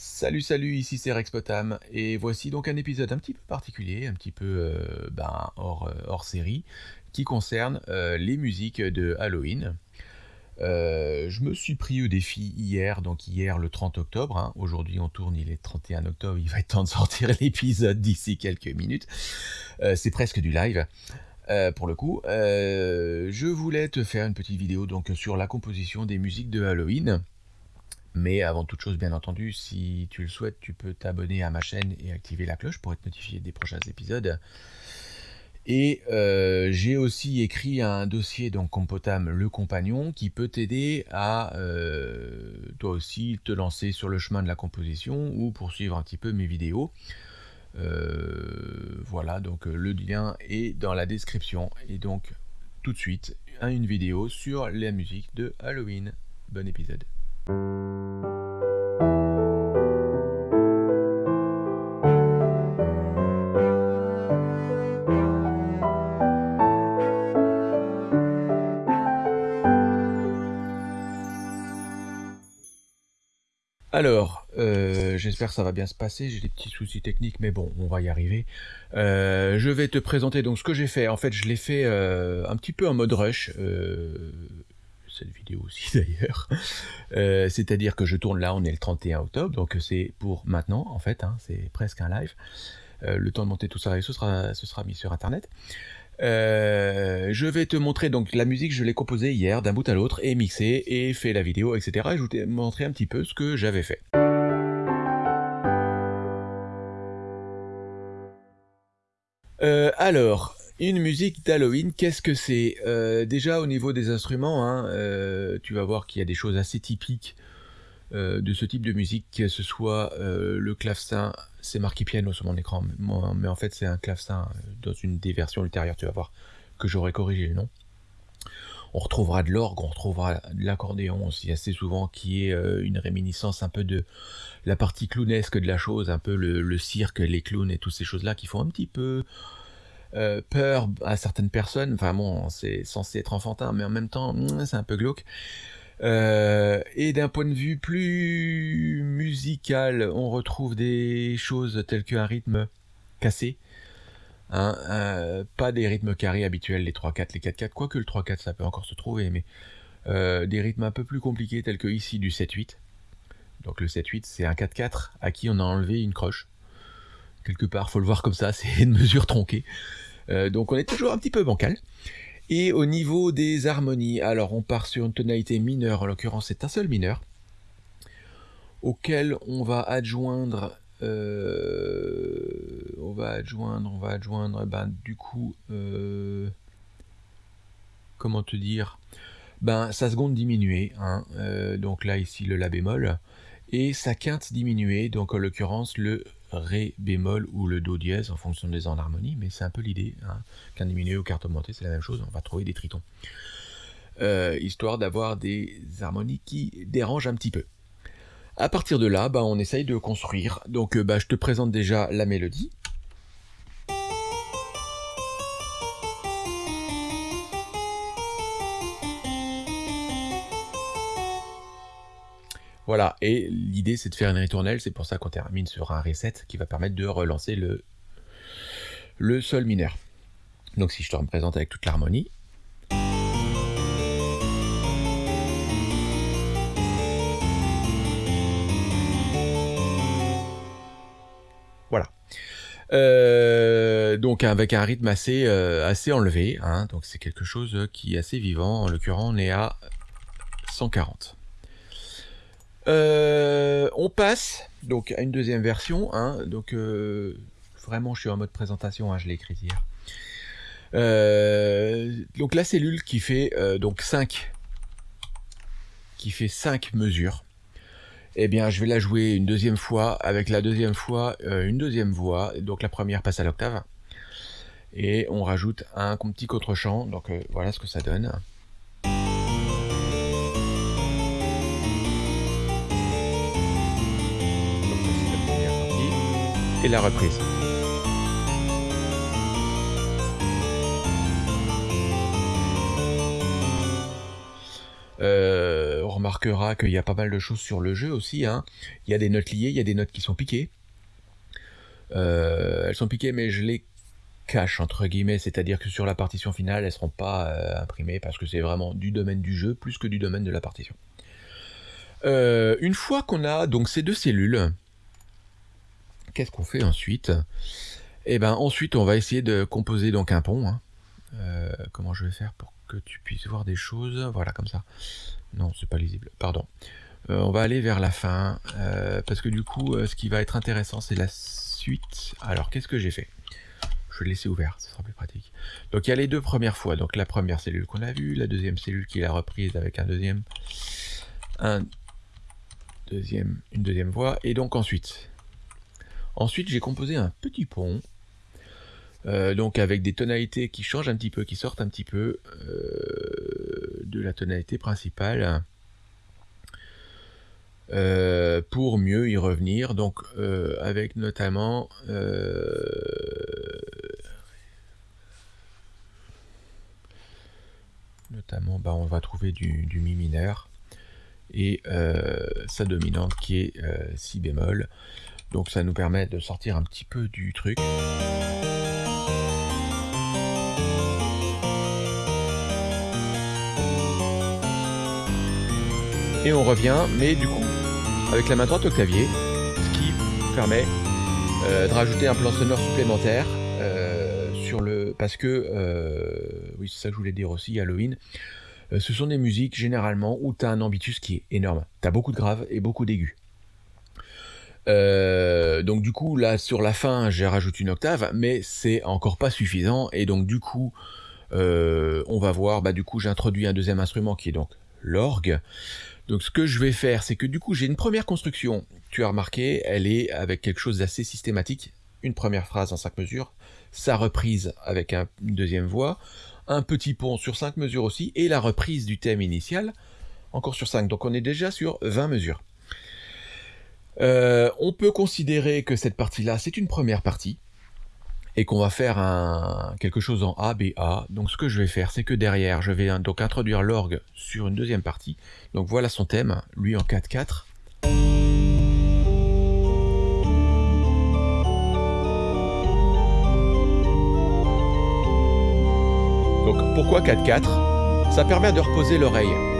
Salut salut, ici c'est Rexpotam et voici donc un épisode un petit peu particulier, un petit peu euh, ben, hors, euh, hors, série, qui concerne euh, les musiques de Halloween. je me suis pris au défi hier, donc hier le 30 octobre, hein. aujourd'hui on tourne, il est 31 octobre, il va être temps de sortir l'épisode d'ici quelques minutes, c'est presque du live. pour le coup, je voulais te faire une petite vidéo donc sur la composition des musiques de Halloween. Mais avant toute chose, bien entendu, si tu le souhaites, tu peux t'abonner à ma chaîne et activer la cloche pour être notifié des prochains épisodes. Et euh, j'ai aussi écrit un dossier, donc Compotam le compagnon, qui peut t'aider à euh, toi aussi te lancer sur le chemin de la composition ou poursuivre un petit peu mes vidéos. Euh, voilà, donc le lien est dans la description. Et donc tout de suite, une vidéo sur la musique de Halloween. Bon épisode. Alors, euh, j'espère que ça va bien se passer, j'ai des petits soucis techniques, mais bon, on va y arriver. Euh, je vais te présenter donc ce que j'ai fait. En fait, je l'ai fait euh, un petit peu en mode rush, aussi d'ailleurs. C'est-à-dire que je tourne là, on est le 31 octobre, donc c'est pour maintenant en fait, hein, c'est presque un live. le temps de monter tout ça, et ce sera, ce sera mis sur internet. Euh, je vais te montrer donc la musique, je l'ai composée hier d'un bout à l'autre et mixée et fait la vidéo, etc. Et je vais te montrer un petit peu ce que j'avais fait. Euh, alors, une musique d'Halloween, qu'est-ce que c'est? Euh, Déjà au niveau des instruments, hein, tu vas voir qu'il y a des choses assez typiques de ce type de musique, que ce soit le clavecin c'est marqué piano sur mon écran, mais en fait c'est un clavecin euh, dans une des versions ultérieures, tu vas voir que j'aurais corrigé le nom. On retrouvera de l'orgue, on retrouvera de l'accordéon aussi assez souvent, qui est euh, une réminiscence un peu de la partie clownesque de la chose, un peu le, cirque, les clowns et toutes ces choses-là qui font un petit peu euh, peur à certaines personnes. Enfin bon, c'est censé être enfantin, mais en même temps, hmm, c'est un peu glauque. Euh, et d'un point de vue plus musical, on retrouve des choses telles qu'un rythme cassé. Hein, euh, pas des rythmes carrés habituels, les 3-4, les 4-4, quoique le 3-4 ça peut encore se trouver, mais des rythmes un peu plus compliqués tels que ici du 7-8. Donc le 7-8 c'est un 4-4 à qui on a enlevé une croche. Quelque part, faut le voir comme ça, c'est une mesure tronquée. donc on est toujours un petit peu bancal. Et au niveau des harmonies, alors on part sur une tonalité mineure, en l'occurrence c'est un seul mineur, auquel on va adjoindre, euh, on va adjoindre, on va adjoindre, ben du coup, euh, comment te dire, ben sa seconde diminuée, hein, euh, donc là ici le la bémol, et sa quinte diminuée, donc en l'occurrence le Ré bémol ou le Do dièse en fonction des en harmonie, mais c'est un peu l'idée. Hein. Qu'un diminué ou carte augmentée, c'est la même chose, on va trouver des tritons. Euh, histoire d'avoir des harmonies qui dérangent un petit peu. À partir de là, bah, on essaye de construire. Donc euh, bah, je te présente déjà la mélodie. Voilà, et l'idée c'est de faire une ritournelle, c'est pour ça qu'on termine sur un reset qui va permettre de relancer le, le sol mineur. Donc si je te représente avec toute l'harmonie. Voilà. Euh, donc avec un rythme assez, euh, enlevé, hein. donc c'est quelque chose qui est assez vivant, en l'occurrence on est à 140. Euh, on passe donc à une deuxième version. Hein, donc euh, vraiment, je suis en mode présentation. Hein, je l'ai écrit hier. Euh, donc la cellule qui fait donc 5 qui fait 5 mesures. Eh bien, je vais la jouer une deuxième fois avec la deuxième fois une deuxième voix. Donc la première passe à l'octave et on rajoute un petit contre-champ. Donc voilà ce que ça donne. Et la reprise. Euh, on remarqueras qu'il y a pas mal de choses sur le jeu aussi. Hein. Il y a des notes liées, il y a des notes qui sont piquées. elles sont piquées, mais je les cache entre guillemets, c'est-à-dire que sur la partition finale, elles seront pas imprimées parce que c'est vraiment du domaine du jeu plus que du domaine de la partition. une fois qu'on a donc ces deux cellules, qu'est-ce qu'on fait ensuite? Eh ben ensuite on va essayer de composer donc un pont. Hein. Euh, comment je vais faire pour que tu puisses voir des choses? Voilà comme ça. Non, c'est pas lisible. Pardon. Euh, on va aller vers la fin euh, parce que du coup, ce qui va être intéressant, c'est la suite. Alors, qu'est-ce que j'ai fait? Je vais laisser ouvert, ce sera plus pratique. Donc, il y a les deux premières fois. Donc, la première cellule qu'on a vue, la deuxième cellule qui la reprise avec un deuxième, un deuxième, une deuxième voix, et donc ensuite, Ensuite, j'ai composé un petit pont, euh, donc avec des tonalités qui changent un petit peu, qui sortent un petit peu euh, de la tonalité principale, euh, pour mieux y revenir. Donc, avec notamment notamment, bah, on va trouver du, du mi mineur et sa dominante qui est si bémol. Donc ça nous permet de sortir un petit peu du truc. Et on revient, mais du coup, avec la main droite au clavier, ce qui permet euh, de rajouter un plan sonore supplémentaire euh, sur le... Parce que, euh, oui c'est ça que je voulais dire aussi, Halloween, ce sont des musiques généralement où tu as un ambitus qui est énorme. Tu as beaucoup de graves et beaucoup d'aigus. Euh, donc du coup, là, sur la fin, j'ai rajouté une octave, mais c'est encore pas suffisant. Et donc du coup, euh, on va voir, bah du coup, j'introduis un deuxième instrument qui est donc l'orgue. Donc ce que je vais faire, c'est que du coup, j'ai une première construction. Tu as remarqué, elle est avec quelque chose d'assez systématique. Une première phrase en cinq mesures, sa reprise avec une deuxième voix, un petit pont sur cinq mesures aussi, et la reprise du thème initial, encore sur 5. Donc on est déjà sur 20 mesures. Euh, on peut considérer que cette partie-là, c'est une première partie, et qu'on va faire quelque chose en A, B, A. Donc ce que je vais faire, c'est que derrière, je vais donc introduire l'orgue sur une deuxième partie. Donc voilà son thème, lui en 4-4. Donc pourquoi 4-4 Ça permet de reposer l'oreille.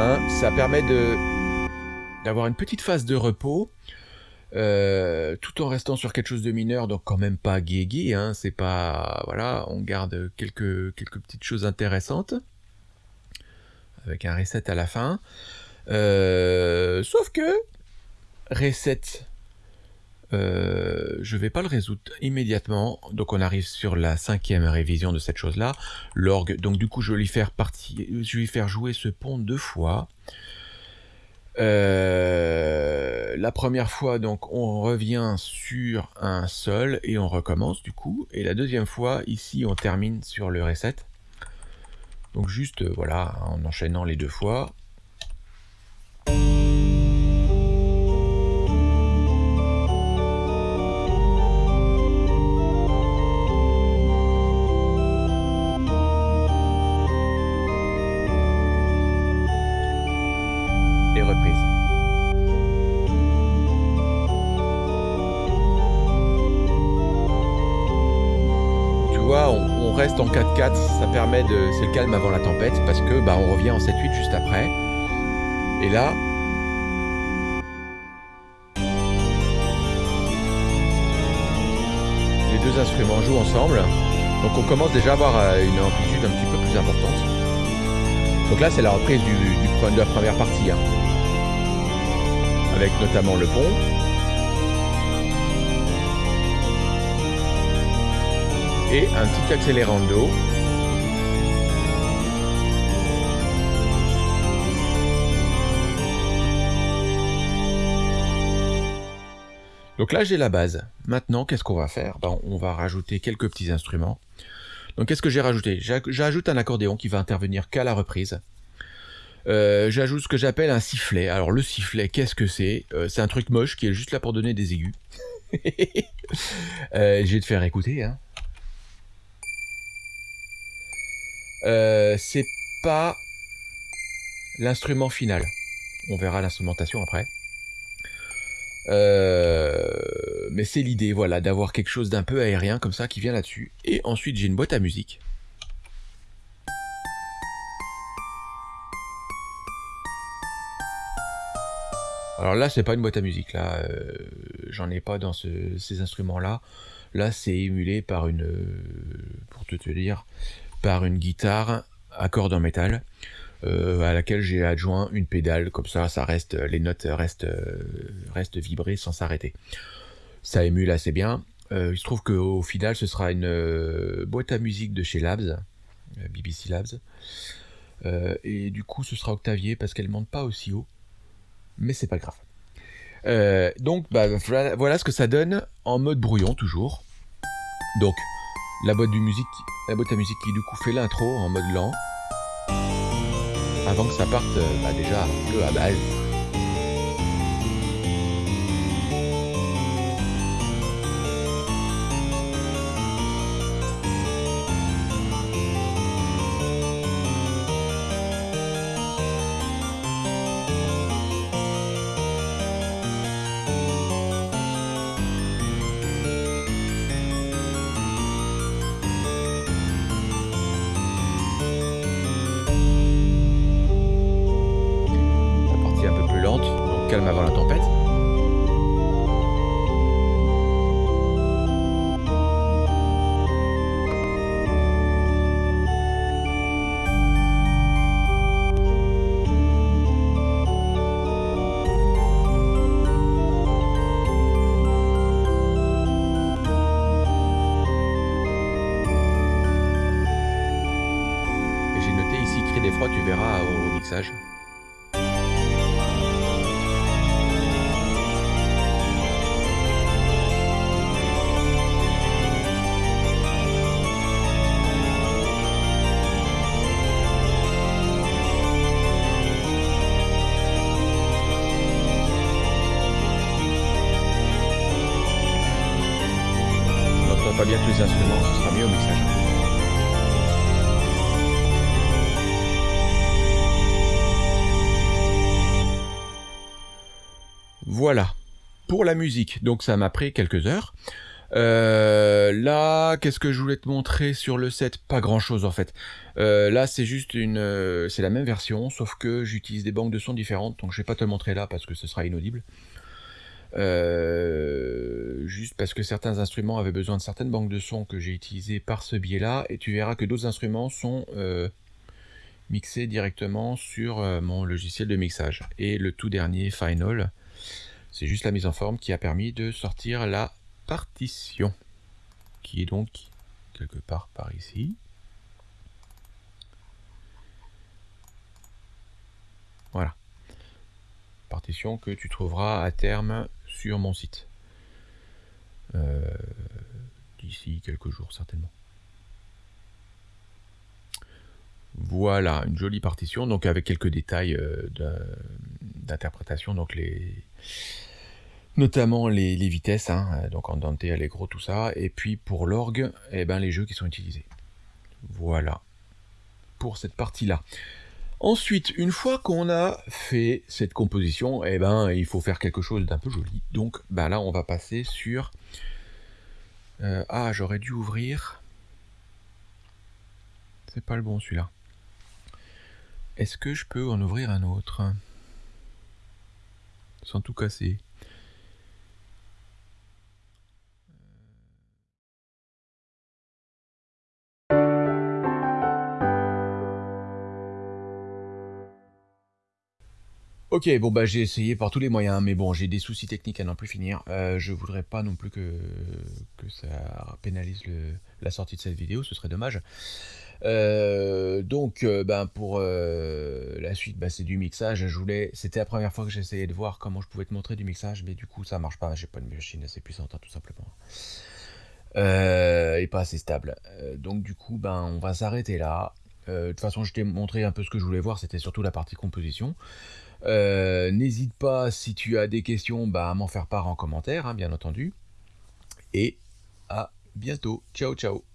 Hein, ça permet d'avoir une petite phase de repos, euh, tout en restant sur quelque chose de mineur, donc quand même pas gay hein, c'est pas... Voilà, on garde quelques, quelques petites choses intéressantes, avec un reset à la fin. Euh, sauf que, reset euh, je vais pas le résoudre immédiatement. Donc on arrive sur la cinquième révision de cette chose-là. L'orgue, donc du coup je vais lui faire je vais lui faire jouer ce pont deux fois. Euh, la première fois, donc on revient sur un sol et on recommence du coup. Et la deuxième fois, ici on termine sur le reset. Donc juste, euh, voilà, en enchaînant les deux fois. En 4-4, ça permet de... C'est le calme avant la tempête, parce que bah, on revient en 7-8 juste après. Et là... Les deux instruments jouent ensemble. Donc on commence déjà à avoir euh, une amplitude un petit peu plus importante. Donc là c'est la reprise du, du, de la première partie. Hein. Avec notamment le pont. Et un petit accélérando. Donc là j'ai la base. Maintenant qu'est-ce qu'on va faire? Ben, On va rajouter quelques petits instruments. Donc qu'est-ce que j'ai rajouté? J'ajoute un accordéon qui va intervenir qu'à la reprise. Euh, j'ajoute ce que j'appelle un sifflet. Alors le sifflet, qu'est-ce que c'est? Euh, C'est un truc moche qui est juste là pour donner des aigus. euh, je vais te faire écouter. Hein. Euh, c'est pas l'instrument final. On verra l'instrumentation après. Euh, mais c'est l'idée, voilà, d'avoir quelque chose d'un peu aérien comme ça qui vient là-dessus. Et ensuite, j'ai une boîte à musique. Alors là, c'est pas une boîte à musique, là, euh, j'en ai pas dans ces instruments-là. Là, c'est émulé par une, pour te, te dire, par une guitare à cordes en métal. Euh, à laquelle j'ai adjoint une pédale, comme ça, ça reste, les notes restent, euh, restent vibrées sans s'arrêter. Ça émule assez bien. Euh, il se trouve qu'au final, ce sera une boîte à musique de chez Labs, BBC Labs. et du coup, ce sera octavier parce qu'elle ne monte pas aussi haut. Mais c'est pas grave. donc, bah, voilà, ce que ça donne en mode brouillon, toujours. Donc, la boîte, du musique, la boîte à musique qui du coup fait l'intro en mode lent avant que ça parte euh, bah, déjà un peu à balle. Voilà, pour la musique, donc ça m'a pris quelques heures. Euh, là, qu'est-ce que je voulais te montrer sur le set? Pas grand-chose en fait. Euh, là, c'est juste une, euh, c'est la même version, sauf que j'utilise des banques de sons différentes, donc je vais pas te le montrer là parce que ce sera inaudible. Juste parce que certains instruments avaient besoin de certaines banques de sons que j'ai utilisées par ce biais-là, et tu verras que d'autres instruments sont mixés directement sur mon logiciel de mixage. Et le tout dernier, Final, c'est juste la mise en forme qui a permis de sortir la partition, qui est donc quelque part par ici. Voilà. Partition que tu trouveras à terme sur mon site. Euh, d'ici quelques jours certainement. Voilà, une jolie partition, donc avec quelques détails euh, d'interprétation, donc les notamment les, vitesses, hein, donc en Dante, Allegro, tout ça, et puis pour l'orgue, eh ben, les jeux qui sont utilisés. Voilà, pour cette partie-là. Ensuite, une fois qu'on a fait cette composition, eh ben, il faut faire quelque chose d'un peu joli. Donc bah là, on va passer sur... Euh, ah, j'aurais dû ouvrir... C'est pas le bon celui-là. Est-ce que je peux en ouvrir un autre? Sans tout casser. Ok, bon bah j'ai essayé par tous les moyens, mais bon, j'ai des soucis techniques à n'en plus finir. Euh, je voudrais pas non plus que, ça pénalise la sortie de cette vidéo, ce serait dommage. Euh, donc, euh, ben pour la suite, bah, c'est du mixage. C'était la première fois que j'essayais de voir comment je pouvais te montrer du mixage, mais du coup ça marche pas. J'ai pas une machine assez puissante, hein, tout simplement, et pas assez stable. donc du coup, ben on va s'arrêter là. de toute façon, je t'ai montré un peu ce que je voulais voir. C'était surtout la partie composition. Euh, n'hésite pas, si tu as des questions, bah, à m'en faire part en commentaire, hein, bien entendu. Et à bientôt. Ciao, ciao.